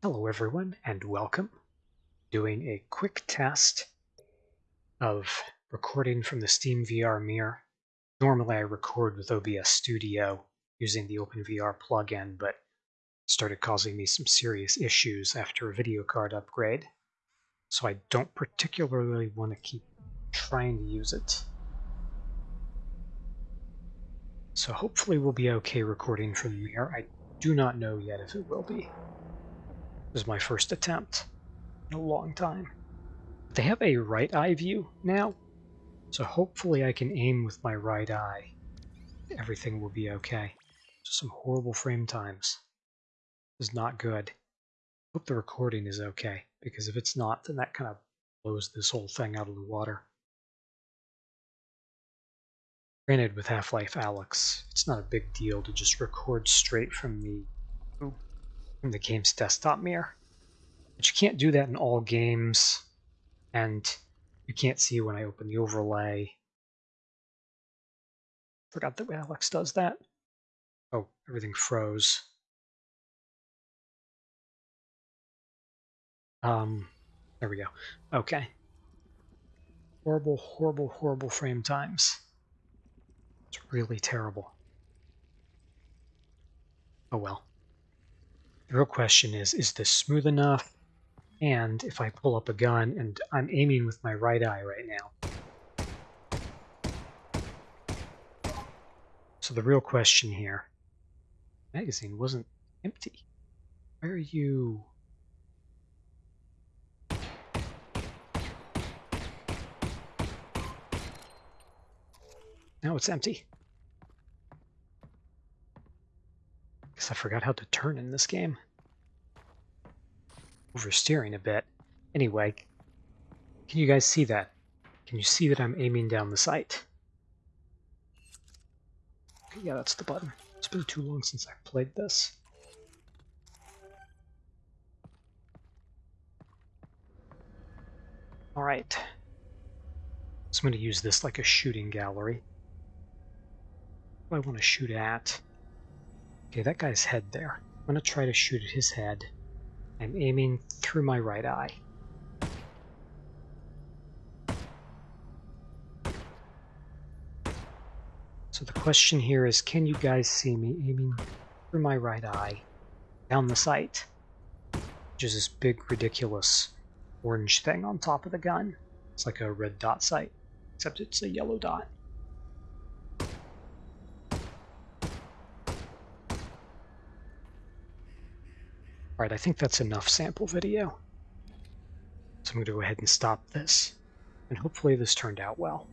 Hello everyone and welcome. Doing a quick test of recording from the Steam VR Mirror. Normally I record with OBS Studio using the OpenVR plugin, but started causing me some serious issues after a video card upgrade. So I don't particularly want to keep trying to use it. So hopefully we'll be okay recording from the mirror. I do not know yet if it will be. This is my first attempt in a long time. They have a right eye view now, so hopefully I can aim with my right eye. Everything will be okay. Just some horrible frame times. This is not good. Hope the recording is okay, because if it's not, then that kind of blows this whole thing out of the water. Granted, with Half-Life Alyx, it's not a big deal to just record straight from the from the game's desktop mirror. But you can't do that in all games, and you can't see when I open the overlay. Forgot that Alyx does that. Oh, everything froze. Um, there we go. Okay. Horrible, horrible, horrible frame times. It's really terrible. Oh well. The real question is, is this smooth enough? And if I pull up a gun and I'm aiming with my right eye right now. So the real question here, magazine wasn't empty. Where are you? Now it's empty. Guess I forgot how to turn in this game. Oversteering a bit. Anyway, can you guys see that? Can you see that I'm aiming down the sight? Okay, yeah, that's the button. It's been too long since I've played this. Alright. So I'm going to use this like a shooting gallery. I want to shoot at? Okay, that guy's head there. I'm to try to shoot at his head. I'm aiming through my right eye. So the question here is, can you guys see me aiming through my right eye down the sight? Which is this big, ridiculous orange thing on top of the gun. It's like a red dot sight, except it's a yellow dot. Alright, I think that's enough sample video. So I'm going to go ahead and stop this. And hopefully this turned out well.